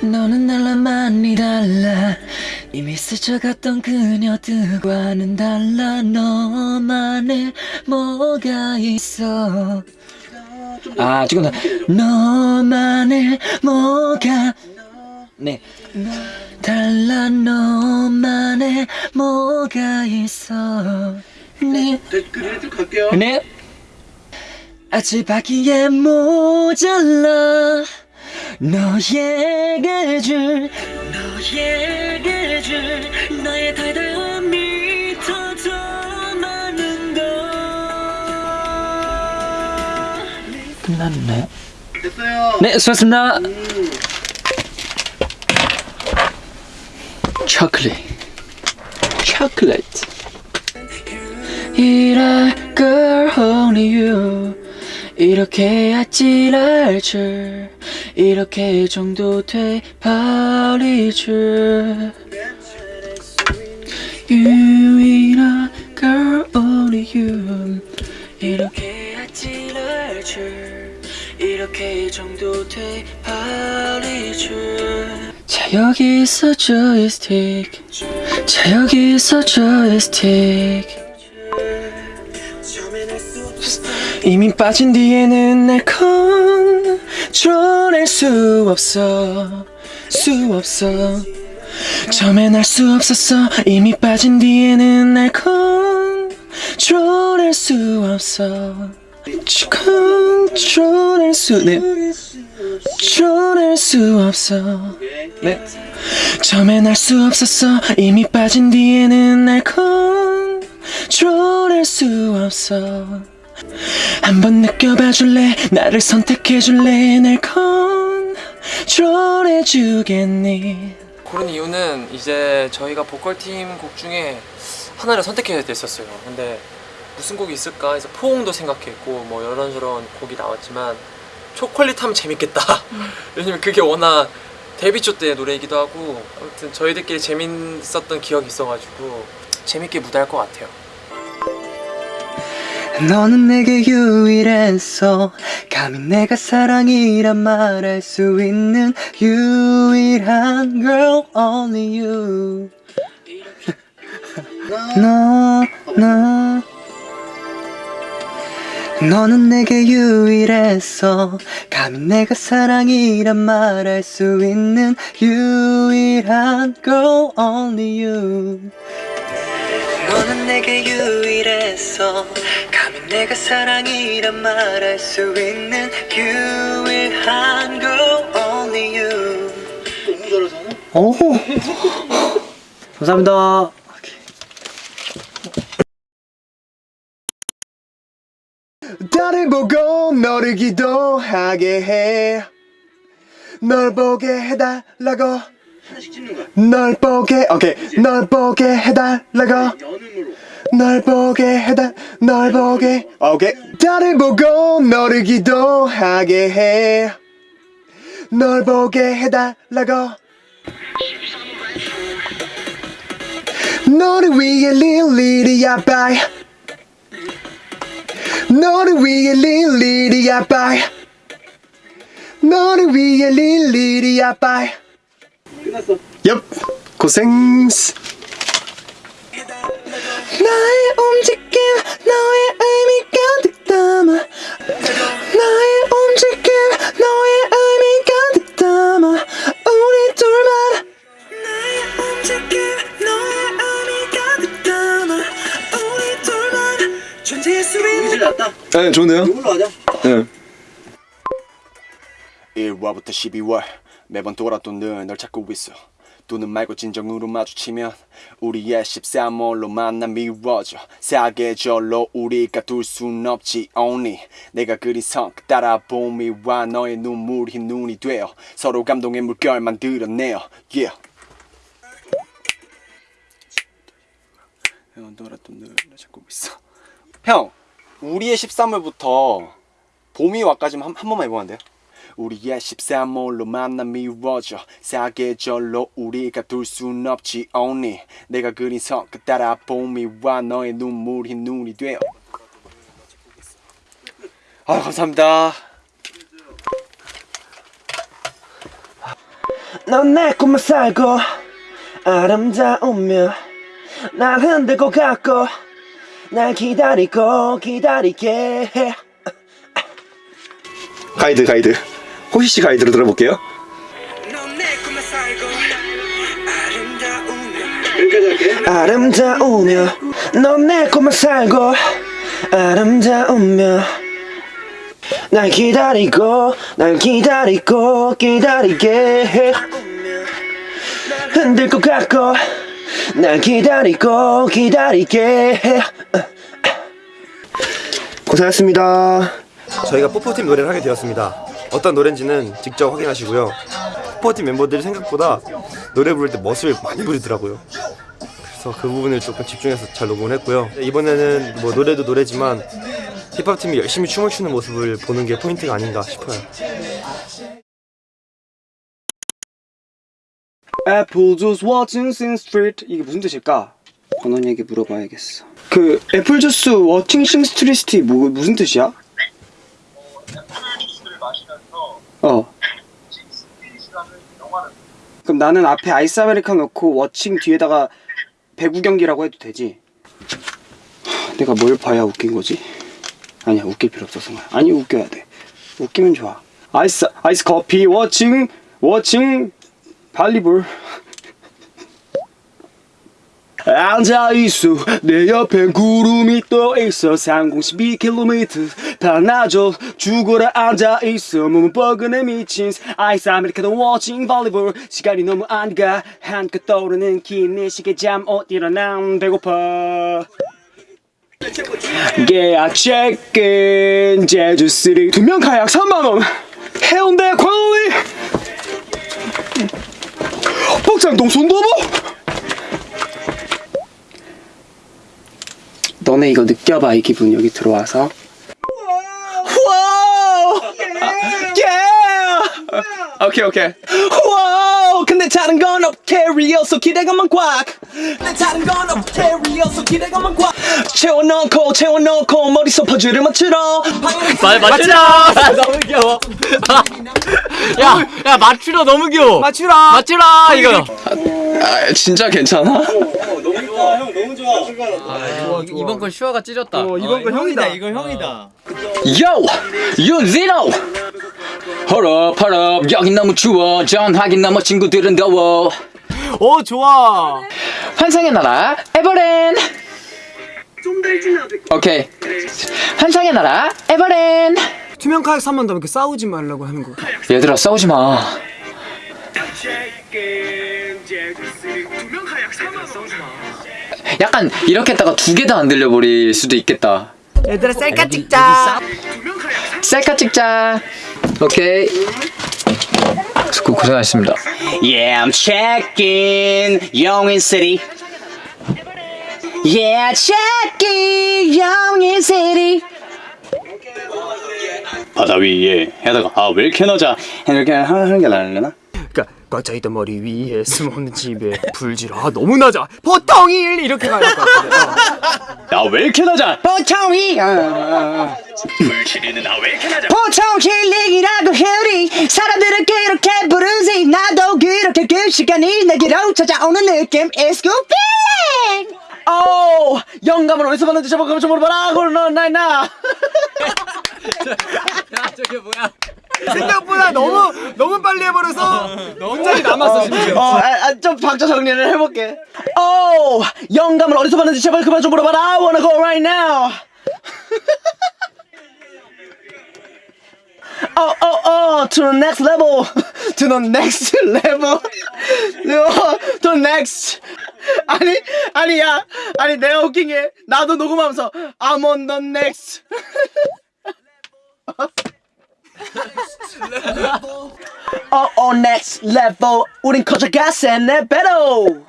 너는 날랑 많이 달라. 이미 스쳐갔던 그녀들과는 달라. 너만의 뭐가 있어. 아 지금 나 너만의 뭐가 네. 달라 너만의 뭐가 있어. 네. 그래도 쭉 갈게요. 네. 아직 바기에 모자라. 너에게 줄 너에게 줄 나의 달달함이 더더 많은 걸 끝났네. 됐어요. 네 수고하셨습니다 초콜릿. 초콜릿. 이럴 걸 only you. 이렇게 아찔할 줄. 이렇게 정도 돼 버릴 줄. 유일한 girl only you. 이렇게 아찔할 줄. 이렇게 정도 돼 버릴 줄 자 여기 있어 조이스틱 자 여기 있어 조이스틱 이미 빠진 뒤에는 날 컨트롤할 수 없어. 수 없어. 처음엔 알수 없었어. 이미 빠진 뒤에는 날 컨트롤할 수 없어 컨트롤할 수 네. 컨트롤할 수 없어 네. 처음엔 알수 없었어 이미 빠진 뒤에는 날 컨트롤할 수 없어 한번 느껴봐 줄래 나를 선택해 줄래 날 컨트롤해 주겠니 그런 이유는 이제 저희가 보컬팀 곡 중에 하나를 선택해야 됐었어요. 근데 무슨 곡이 있을까 해서 포옹도 생각했고 뭐 이런저런 곡이 나왔지만 초콜릿 하면 재밌겠다. 왜냐면 그게 워낙 데뷔 초 때 노래이기도 하고 아무튼 저희들끼리 재밌었던 기억이 있어가지고 재밌게 무대할 것 같아요. 너는 내게 유일했어 감히 내가 사랑이란 말할 수 있는 유일한 girl only you 너, 너 너는 내게 유일했어. 감히 내가 사랑이란 말할 수 있는 유일한 girl only you. 너는 내게 유일했어. 감히 내가 사랑이란 말할 수 있는 유일한 girl only you. 너무 잘하잖아. 오! 감사합니다 나를 보고 너를 기도하게 해. 널 보게 해달라고. 널 보게, 오케이. 널 보게 해달라고. 연음으로. 널 보게 해달, 널 보게. 오케이. 나를 보고 너를 기도하게 해. 널 보게 해달라고. 너를 위해 릴리리야 바이. 너를 위해 릴리리야 바이. 너를 위해 릴리리야 바이. 끝났어. 엽 고생 나의 움직임 너의 의미 가 득 담아 나의 움직임 너의 의미 가 득 담아 우리 둘만 나의 움직임 제일 낫다. 네 좋네요? 이걸로 하자. 네. 1화부터 12월 매번 돌아도는 널 찾고 있어. 또는 말고 진정으로 마주치면 우리의 13월로 만나 미워져. 사계절로 우리가 둘 순 없지 only. 내가 그린 성그 따라 봄이와 너의 눈물이 눈이 되어 서로 감동의 물결 만들어내요 yeah. 매번 돌아도는 널 찾고 있어. 형 우리의 13월부터 봄이 와까지만 한, 한 번만 해보면 안 돼요? 우리의 13월로 만남 미워져 사계절로 우리가 둘 순 없지 only. 내가 그린 선끝 따라 봄이 와 너의 눈물이 눈이 되어 아 감사합니다. 넌 내 꿈을 살고 아름다우며 날 흔들고 갔고 날 기다리고 기다리게. 해 가이드 가이드. 호시씨 가이드로 들어볼게요. 할게. 아름다우며 넌 내 꿈을 살고 아름다우며 날 기다리고 날 기다리고 기다리게. 해 흔들 것 같고 날 기다리고 기다리게. 해 고생하셨습니다. 저희가 뽀뽀팀 노래를 하게 되었습니다. 어떤 노래인지는 직접 확인하시고요. 뽀뽀팀 멤버들이 생각보다 노래 부를 때 멋을 많이 부리더라고요. 그래서 그 부분을 조금 집중해서 잘 녹음을 했고요. 이번에는 뭐 노래도 노래지만 힙합팀이 열심히 춤을 추는 모습을 보는 게 포인트가 아닌가 싶어요 애플 watching Sing Street 이게 무슨 뜻일까? 권원이에게 물어봐야겠어 그 애플 주스 watching Sing Street 뭐, 무슨 뜻이야? 어 그럼 나는 앞에 아이스 아메리카노 넣고 watching 뒤에다가 배구 경기라고 해도 되지? 하, 내가 뭘 봐야 웃긴 거지? 아니야 웃길 필요 없어서 말이야. 아니 웃겨야 돼 웃기면 좋아 아이스 아이스 커피 워칭 워칭 발리볼. 앉아있어. 내 옆엔 구름이 떠있어. 3012km 반나절 죽어라. 앉아있어. 몸은 뻐근해 미친 아이스 아메리카노 워칭 발리볼. 시간이 너무 안가. 한껏 떠오르는 긴 시계 잠옷 일어나 배고파. 계약 체크인 제주 시리. 두명 가약 3만원. 해운대 광리 복장동 손도부 너네 이거 느껴봐 이 기분. 여기 들어와서. 와우! 예! 오케이 오케이. 와우! 근데 다른 건 없게 리얼서 기대감만 꽉. 근데 다른 건 없게 리얼서 기대감만 꽉. 채워넣고 채워넣고 머릿속 퍼즐을 맞추러. 마, 맞추라! 귀여워. 야, 야, 맞추라 너무 귀여워. 맞추라! 맞추라! 이거. 아 진짜 괜찮아? 이번 건 슈아가 찢었다. 이번 거 형이다. 이거 형이다. Yo! 윤진호! 헐업 헐업 여긴 너무 추워 전화기 넘어 친구들은 더워 오, 좋아. 환상의 나라 에버랜 오케이 환상의 나라 에버랜 투명 카약 사면 더 이렇게 싸우지 말라고 하는 거. 얘들아 싸우지 마. 약간 이렇게 했다가 두 개 다 안 들려버릴 수도 있겠다. 얘들아 셀카 찍자. 셀카 찍자. 오케이. 고, 고생하셨습니다. Yeah I'm checking. city Yeah checking. 영인 바다 위에 해다가 아왜 이렇게 넣자 이렇게 하는 게 나으려나? 그러니까 꽉차있던 머리 위에 숨어있는 집에 불질. 아 너무 낮아. 보통 일 이렇게 가야 될 것 같은데. 어. 야왜 이렇게 낮아? 보통 위 불치리는 아왜 이렇게 낮아? 보통 힐링이라고 해리 사람들은 그렇게 부르지 나도 그렇게 그 시간이 내게로 찾아오는 느낌 It's good feeling 오 영감을 어디서 받는지 저번에 좀 물어봐라 그러나 나이나 야, 저게 뭐야? 생각보다 너무 너무 빨리 해버려서 문장이 남았어 심지어. 어, 아, 아, 좀 박자 정리를 해볼게. 오, 영감을 어디서 받는지 제발 그만 좀 물어봐라. I wanna go right now. Oh, oh, oh, to the next level. To the next level. No, to the next. 아니, 아니 야. 아니, 내가 웃긴 게, 나도 녹음하면서, I'm on the next. oh, oh, next level. 우린 커져갔어, 내 배로.